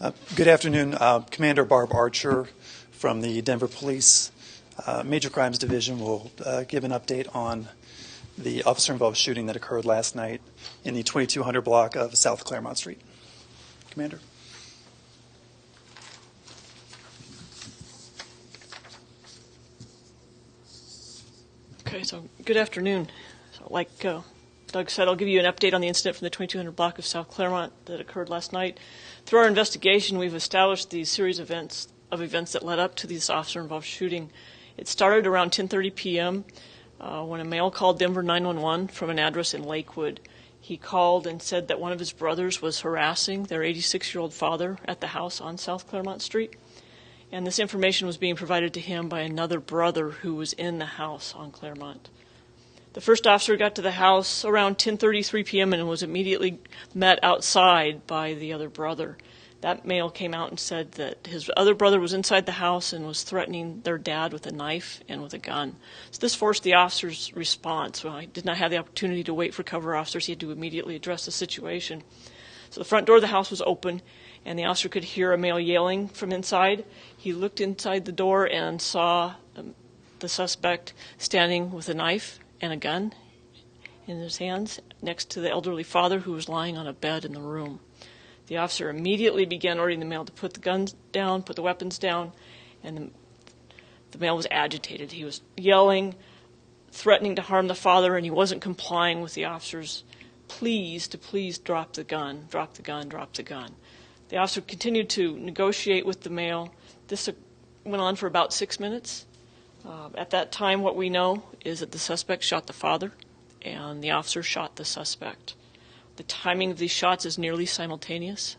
Uh, Good afternoon, Uh, Commander Barb Archer from the Denver Police uh, Major Crimes Division will uh, give an update on the officer-involved shooting that occurred last night in the 2200 block of South Clermont Street. Commander? Okay, so good afternoon. So like Doug said, I'll give you an update on the incident from the 2200 block of South Clermont that occurred last night. Through our investigation, we've established the series of events of events that led up to this officer-involved shooting. It started around 10:30 p.m. Uh, when a male called Denver 911 from an address in Lakewood. He called and said that one of his brothers was harassing their 86-year-old father at the house on South Clermont Street and this information was being provided to him by another brother who was in the house on Clermont. The first officer got to the house around 10:33 p.m. and was immediately met outside by the other brother. That male came out and said that his other brother was inside the house and was threatening their dad with a knife and with a gun. So this forced the officer's response. Well, he did not have the opportunity to wait for cover officers. He had to immediately address the situation. So the front door of the house was open, and the officer could hear a male yelling from inside. He looked inside the door and saw um, the suspect standing with a knife and a gun in his hands next to the elderly father who was lying on a bed in the room. The officer immediately began ordering the male to put the guns down, put the weapons down, and the, the male was agitated. He was yelling, threatening to harm the father, and he wasn't complying with the officer's pleas to please drop the gun, drop the gun, drop the gun. The officer continued to negotiate with the male. This went on for about six minutes. Uh, at that time, what we know is that the suspect shot the father, and the officer shot the suspect. The timing of these shots is nearly simultaneous.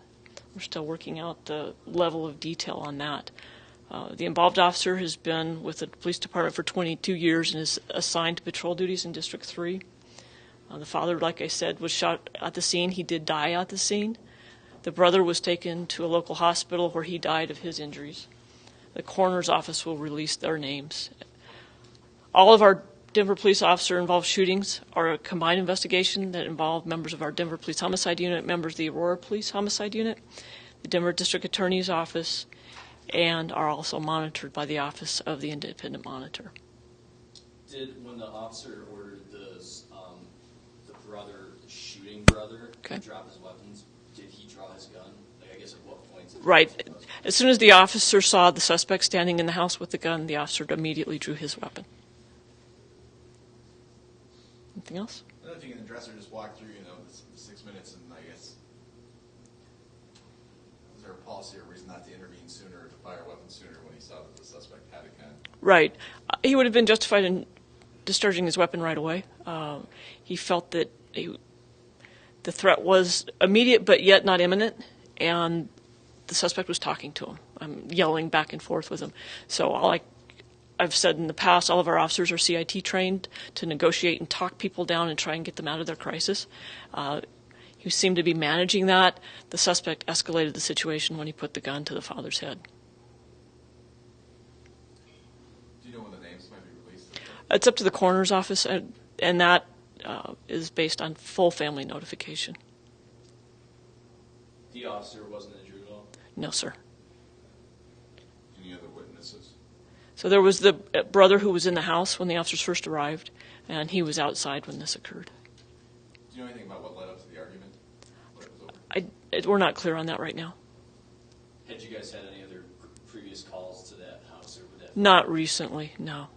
We're still working out the level of detail on that. Uh, the involved officer has been with the police department for 22 years and is assigned to patrol duties in District 3. Uh, the father, like I said, was shot at the scene. He did die at the scene. The brother was taken to a local hospital where he died of his injuries. The coroner's office will release their names. All of our Denver police officer involved shootings are a combined investigation that involve members of our Denver Police Homicide Unit, members of the Aurora Police Homicide Unit, the Denver District Attorney's Office, and are also monitored by the Office of the Independent Monitor. Did, when the officer ordered the, um, the brother, the shooting brother, Okay. to drop his weapons, did he draw his gun? Like, I guess at what point? did he Right. draw his gun? As soon as the officer saw the suspect standing in the house with the gun, the officer immediately drew his weapon. Anything else? I don't know if you can address or just walk through, you know, the, six minutes and I guess, was there a policy or reason not to intervene sooner or to fire a weapon sooner when he saw that the suspect had a gun? Right. Uh, He would have been justified in discharging his weapon right away. Um, he felt that he, the threat was immediate but yet not imminent, and the suspect was talking to him, I'm yelling back and forth with him. So all I, I've said in the past, all of our officers are CIT trained to negotiate and talk people down and try and get them out of their crisis. Uh, he seemed to be managing that. The suspect escalated the situation when he put the gun to the father's head. Do you know when the names might be released? It's up to the coroner's office, and, and that uh, is based on full family notification. The officer wasn't injured at all? No, sir. Any other witnesses? So there was the uh, brother who was in the house when the officers first arrived, and he was outside when this occurred. Do you know anything about what led up to the argument? When it was over? I, we're not clear on that right now. Had you guys had any other previous calls to that house or would that? Not recently, no.